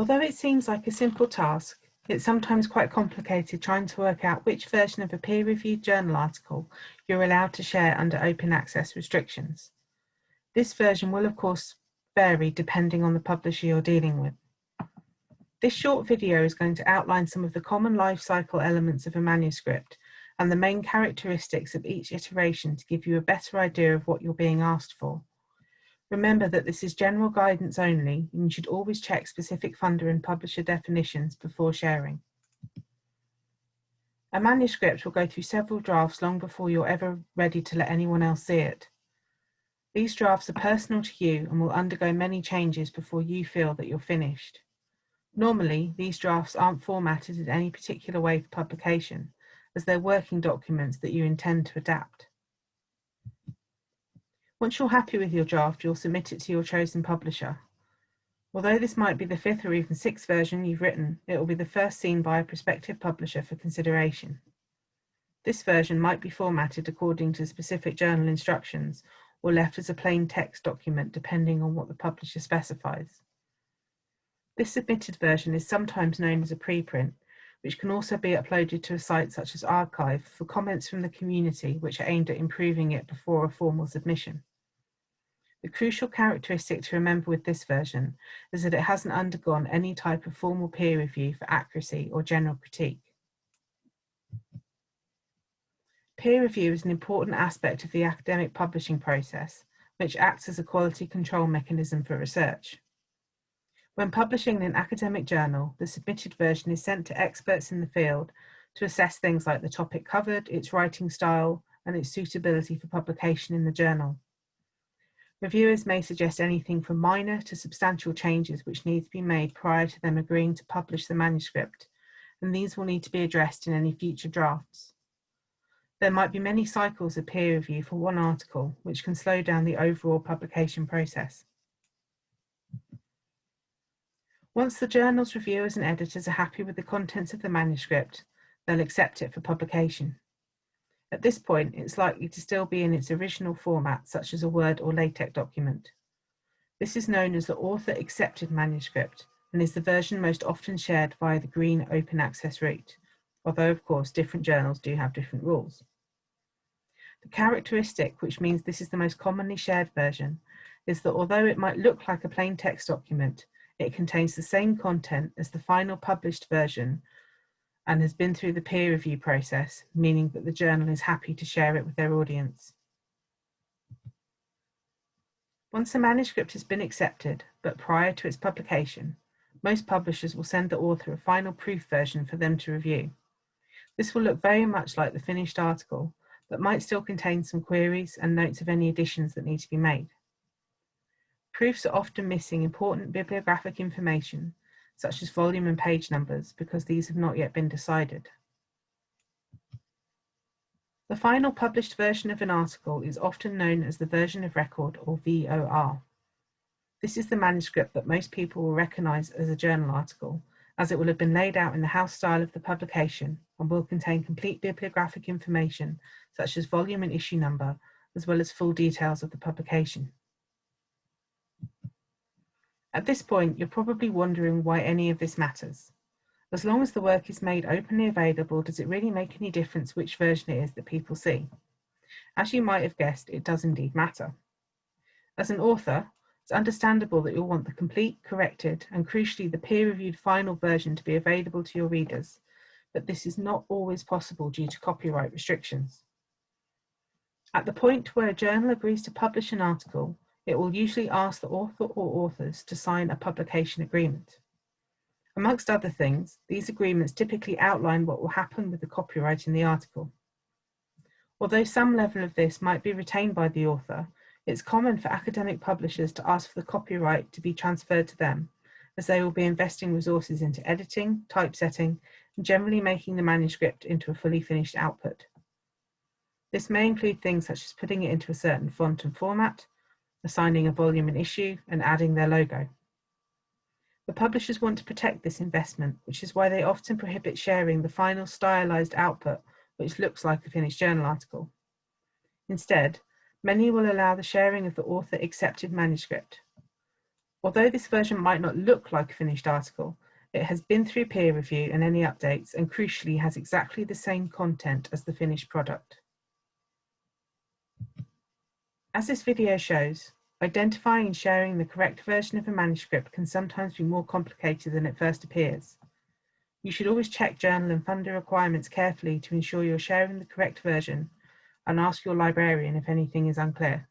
Although it seems like a simple task, it's sometimes quite complicated trying to work out which version of a peer-reviewed journal article you're allowed to share under open access restrictions. This version will of course vary depending on the publisher you're dealing with. This short video is going to outline some of the common life cycle elements of a manuscript and the main characteristics of each iteration to give you a better idea of what you're being asked for. Remember that this is general guidance only and you should always check specific funder and publisher definitions before sharing. A manuscript will go through several drafts long before you're ever ready to let anyone else see it. These drafts are personal to you and will undergo many changes before you feel that you're finished. Normally, these drafts aren't formatted in any particular way for publication, as they're working documents that you intend to adapt. Once you're happy with your draft, you'll submit it to your chosen publisher. Although this might be the fifth or even sixth version you've written, it will be the first seen by a prospective publisher for consideration. This version might be formatted according to specific journal instructions or left as a plain text document depending on what the publisher specifies. This submitted version is sometimes known as a preprint, which can also be uploaded to a site such as arXiv for comments from the community which are aimed at improving it before a formal submission. The crucial characteristic to remember with this version is that it hasn't undergone any type of formal peer review for accuracy or general critique. Peer review is an important aspect of the academic publishing process, which acts as a quality control mechanism for research. When publishing in an academic journal, the submitted version is sent to experts in the field to assess things like the topic covered, its writing style, and its suitability for publication in the journal. Reviewers may suggest anything from minor to substantial changes which need to be made prior to them agreeing to publish the manuscript, and these will need to be addressed in any future drafts. There might be many cycles of peer review for one article, which can slow down the overall publication process. Once the journal's reviewers and editors are happy with the contents of the manuscript, they'll accept it for publication. At this point, it's likely to still be in its original format, such as a Word or LaTeX document. This is known as the author accepted manuscript and is the version most often shared via the green open access route, although of course different journals do have different rules. The characteristic, which means this is the most commonly shared version, is that although it might look like a plain text document, it contains the same content as the final published version and has been through the peer review process, meaning that the journal is happy to share it with their audience. Once a manuscript has been accepted, but prior to its publication, most publishers will send the author a final proof version for them to review. This will look very much like the finished article, but might still contain some queries and notes of any additions that need to be made. Proofs are often missing important bibliographic information such as volume and page numbers, because these have not yet been decided. The final published version of an article is often known as the version of record or VOR. This is the manuscript that most people will recognise as a journal article, as it will have been laid out in the house style of the publication and will contain complete bibliographic information such as volume and issue number, as well as full details of the publication. At this point, you're probably wondering why any of this matters. As long as the work is made openly available, does it really make any difference which version it is that people see? As you might have guessed, it does indeed matter. As an author, it's understandable that you'll want the complete, corrected, and crucially the peer-reviewed final version to be available to your readers, but this is not always possible due to copyright restrictions. At the point where a journal agrees to publish an article, it will usually ask the author or authors to sign a publication agreement. Amongst other things, these agreements typically outline what will happen with the copyright in the article. Although some level of this might be retained by the author, it's common for academic publishers to ask for the copyright to be transferred to them, as they will be investing resources into editing, typesetting, and generally making the manuscript into a fully finished output. This may include things such as putting it into a certain font and format, assigning a volume and issue, and adding their logo. The publishers want to protect this investment, which is why they often prohibit sharing the final stylized output, which looks like a finished journal article. Instead, many will allow the sharing of the author accepted manuscript. Although this version might not look like a finished article, it has been through peer review and any updates and crucially has exactly the same content as the finished product. As this video shows, identifying and sharing the correct version of a manuscript can sometimes be more complicated than it first appears. You should always check journal and funder requirements carefully to ensure you're sharing the correct version and ask your librarian if anything is unclear.